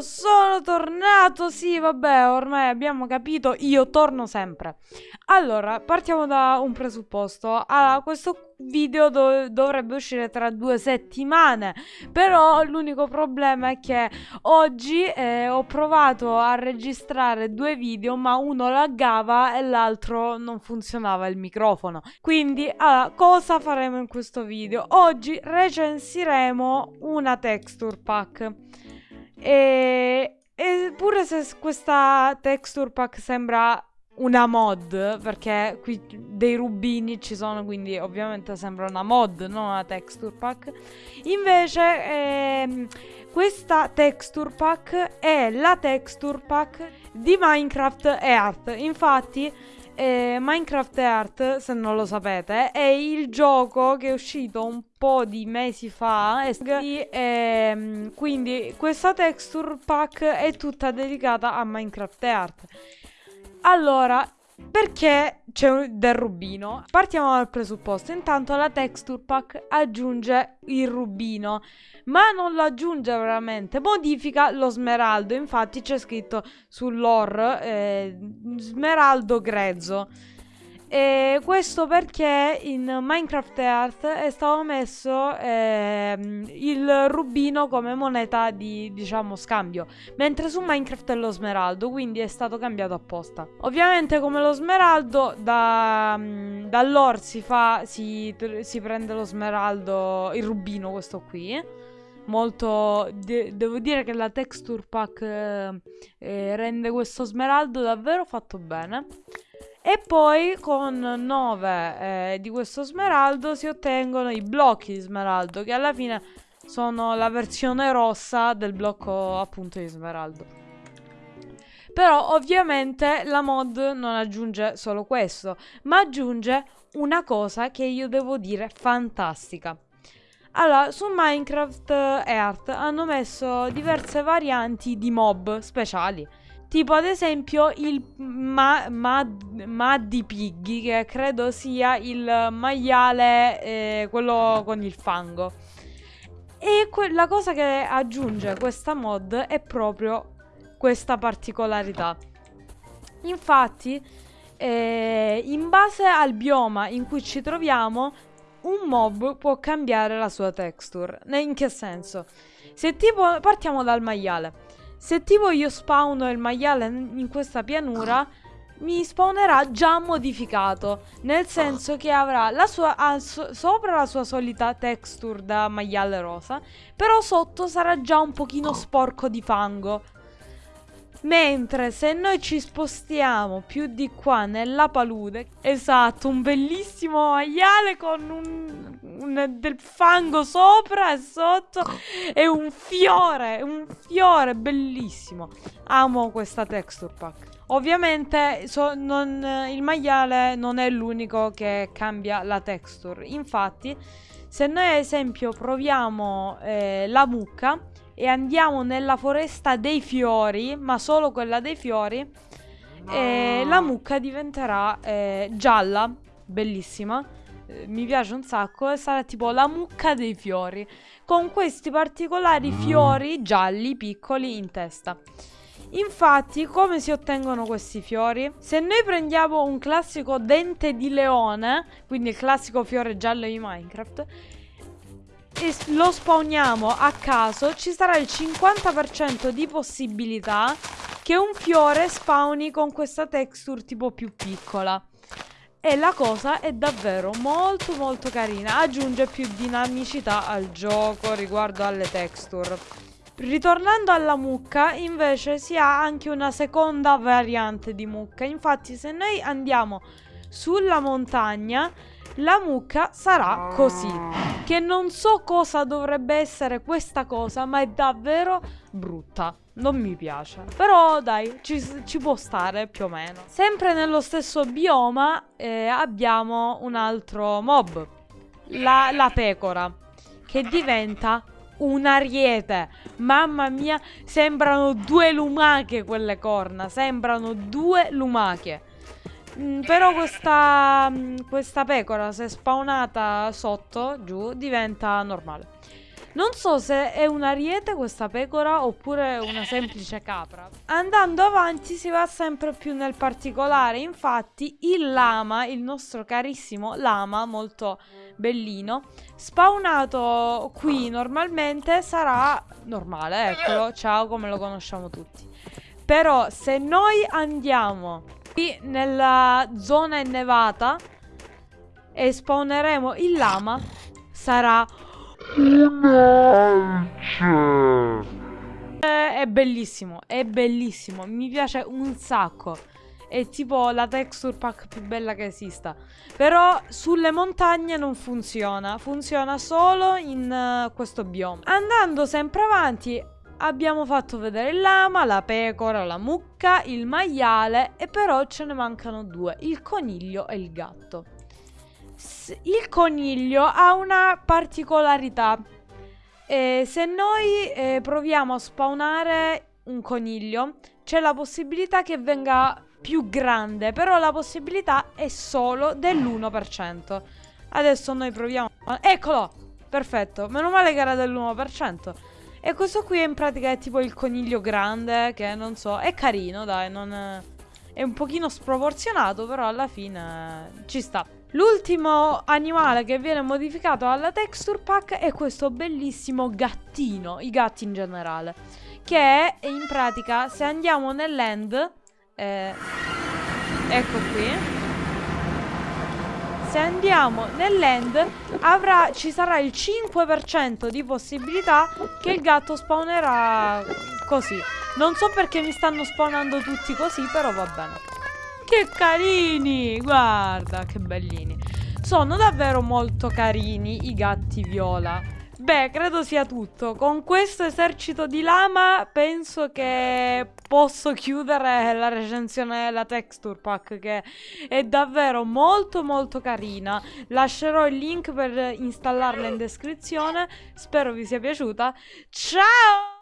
Sono tornato. Sì, vabbè, ormai abbiamo capito, io torno sempre. Allora, partiamo da un presupposto. Allora, questo video do dovrebbe uscire tra due settimane, però l'unico problema è che oggi eh, ho provato a registrare due video, ma uno laggava e l'altro non funzionava il microfono. Quindi, allora, cosa faremo in questo video? Oggi recensiremo una texture pack. E, e pure se questa texture pack sembra una mod, perché qui dei rubini ci sono, quindi ovviamente sembra una mod, non una texture pack. Invece ehm, questa texture pack è la texture pack di Minecraft Earth. Infatti eh, Minecraft Earth, se non lo sapete, è il gioco che è uscito un po' di mesi fa. E, ehm, quindi questa texture pack è tutta dedicata a Minecraft Earth. Allora, perché c'è del rubino? Partiamo dal presupposto. Intanto la texture pack aggiunge il rubino, ma non lo aggiunge veramente, modifica lo smeraldo. Infatti c'è scritto sull'or eh, smeraldo grezzo. E questo perché in Minecraft Earth è stato messo eh, il rubino come moneta di, diciamo, scambio, mentre su Minecraft è lo smeraldo, quindi è stato cambiato apposta. Ovviamente come lo smeraldo, da, mm, dall'or si fa, si, si prende lo smeraldo, il rubino questo qui, molto de devo dire che la texture pack eh, rende questo smeraldo davvero fatto bene e poi con 9 eh, di questo smeraldo si ottengono i blocchi di smeraldo, che alla fine sono la versione rossa del blocco appunto di smeraldo. Però ovviamente la mod non aggiunge solo questo, ma aggiunge una cosa che io devo dire fantastica. Allora, su Minecraft Earth hanno messo diverse varianti di mob speciali. Tipo ad esempio il ma, ma, Maddy Piggy, che credo sia il maiale, eh, quello con il fango. E la cosa che aggiunge questa mod è proprio questa particolarità. Infatti, eh, in base al bioma in cui ci troviamo, un mob può cambiare la sua texture. In che senso? Se tipo, partiamo dal maiale. Se tipo io spawno il maiale in questa pianura, mi spawnerà già modificato. Nel senso che avrà la sua, so, sopra la sua solita texture da maiale rosa, però sotto sarà già un pochino sporco di fango. Mentre se noi ci spostiamo più di qua nella palude, esatto, un bellissimo maiale con un, un, del fango sopra e sotto e un fiore, un fiore bellissimo. Amo questa texture pack. Ovviamente so, non, il maiale non è l'unico che cambia la texture. Infatti, se noi ad esempio proviamo eh, la mucca, e andiamo nella foresta dei fiori, ma solo quella dei fiori, no. e la mucca diventerà eh, gialla, bellissima. Eh, mi piace un sacco sarà tipo la mucca dei fiori con questi particolari fiori gialli piccoli in testa. Infatti, come si ottengono questi fiori? Se noi prendiamo un classico dente di leone, quindi il classico fiore giallo di Minecraft, e lo spawniamo a caso, ci sarà il 50% di possibilità che un fiore spawni con questa texture tipo più piccola. E la cosa è davvero molto molto carina, aggiunge più dinamicità al gioco riguardo alle texture. Ritornando alla mucca, invece si ha anche una seconda variante di mucca. Infatti se noi andiamo sulla montagna la mucca sarà così. Che non so cosa dovrebbe essere questa cosa, ma è davvero brutta. Non mi piace. Però dai, ci, ci può stare più o meno. Sempre nello stesso bioma eh, abbiamo un altro mob. La, la pecora. Che diventa un ariete. Mamma mia, sembrano due lumache quelle corna. Sembrano due lumache. Mm, però questa, mm, questa pecora, se spawnata sotto, giù, diventa normale. Non so se è un ariete questa pecora oppure una semplice capra. Andando avanti si va sempre più nel particolare, infatti il lama, il nostro carissimo lama, molto bellino, spawnato qui normalmente sarà normale, eccolo, ciao come lo conosciamo tutti. Però se noi andiamo qui nella zona innevata e spawneremo il lama, sarà è bellissimo, è bellissimo, mi piace un sacco. È tipo la texture pack più bella che esista. Però sulle montagne non funziona, funziona solo in uh, questo bioma. Andando sempre avanti abbiamo fatto vedere il lama, la pecora, la mucca, il maiale e però ce ne mancano due, il coniglio e il gatto. Il coniglio ha una particolarità e se noi eh, proviamo a spawnare un coniglio, c'è la possibilità che venga più grande, però la possibilità è solo dell'1%. Adesso noi proviamo... Eccolo! Perfetto, meno male che era dell'1%. E questo qui in pratica è tipo il coniglio grande, che non so, è carino, dai, non... È un pochino sproporzionato, però alla fine ci sta. L'ultimo animale che viene modificato alla texture pack è questo bellissimo gattino, i gatti in generale, che è in pratica se andiamo nell'end, eh, ecco qui, se andiamo nell'end ci sarà il 5% di possibilità che il gatto spawnerà così. Non so perché mi stanno spawnando tutti così, però va bene. Che carini! Guarda, che bellini. Sono davvero molto carini i gatti viola. Beh, credo sia tutto. Con questo esercito di lama penso che posso chiudere la recensione della texture pack che è davvero molto molto carina. Lascerò il link per installarla in descrizione. Spero vi sia piaciuta. Ciao!